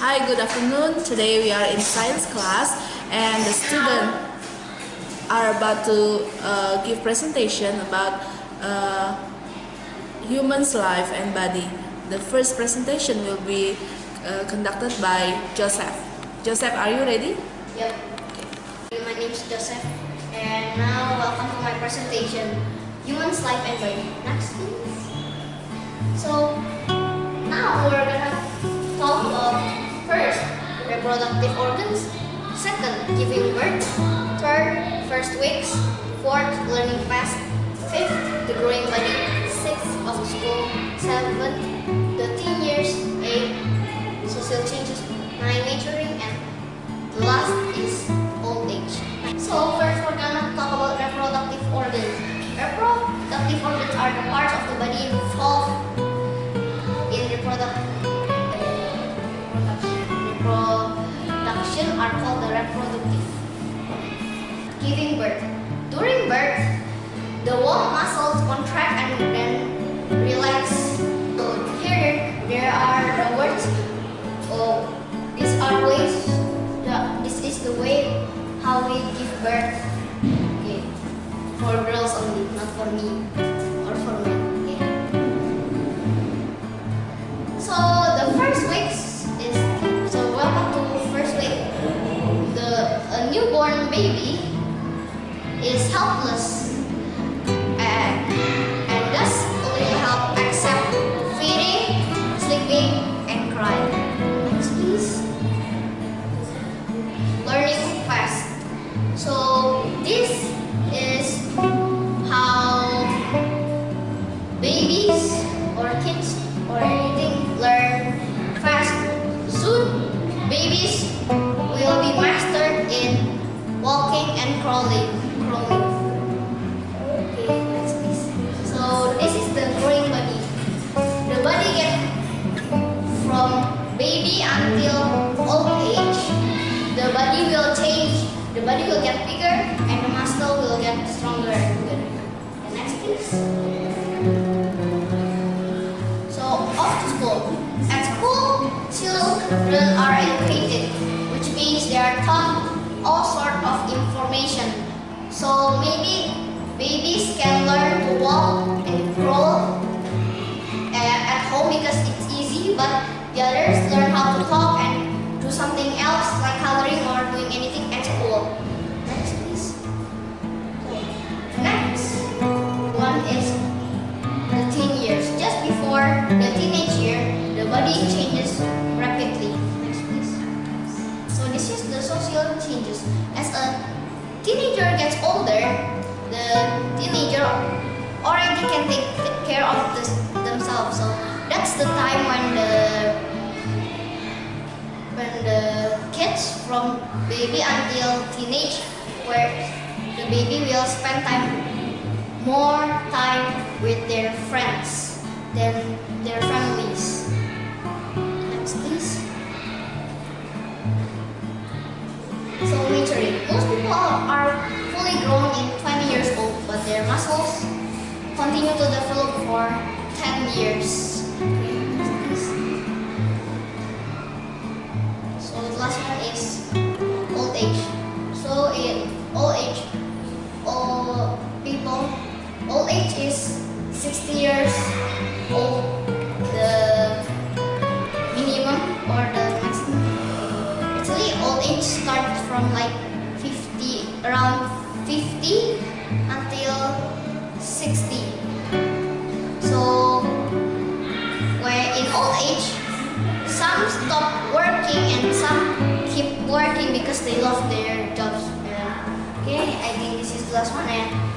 Hi, good afternoon. Today we are in science class and the students are about to uh, give presentation about uh, human's life and body. The first presentation will be uh, conducted by Joseph. Joseph, are you ready? Yep. My name is Joseph, and now welcome to my presentation, Human's Life and Body. Next, please. So, now we're gonna reproductive organs, second, giving birth, third, first weeks, fourth, learning fast, fifth, the growing body, sixth, of school, seventh, the teen years, eight, social changes, nine, maturing, and the last called the reproductive. Giving birth. During birth, the womb muscles contract and then relax. So here there are the words. Oh, these are ways. The, this is the way how we give birth. Okay, for girls only, not for me baby is helpless and and thus only help except feeding, sleeping, and crying. Please. Learning fast. So until old age. The body will change. The body will get bigger and the muscle will get stronger and bigger. The next please. So off to school. At school, children are educated, which means they are taught all sort of information. So maybe babies can learn to walk and crawl uh, at home because it's easy, but the others learn the teenage year, the body changes rapidly. Next, please. So this is the social changes. As a teenager gets older, the teenager already can take care of this, themselves. So that's the time when the when the kids from baby until teenage, where the baby will spend time more time with their friends than their families. Next, please. So maturing. Most people are fully grown in 20 years old, but their muscles continue to develop for 10 years. So the last one is old age. So in old age, all people, old age is 60 years The minimum or the maximum. Actually, old age starts from like 50, around 50 until 60. So, where in old age, some stop working and some keep working because they love their jobs. Yeah. Okay, I think this is the last one and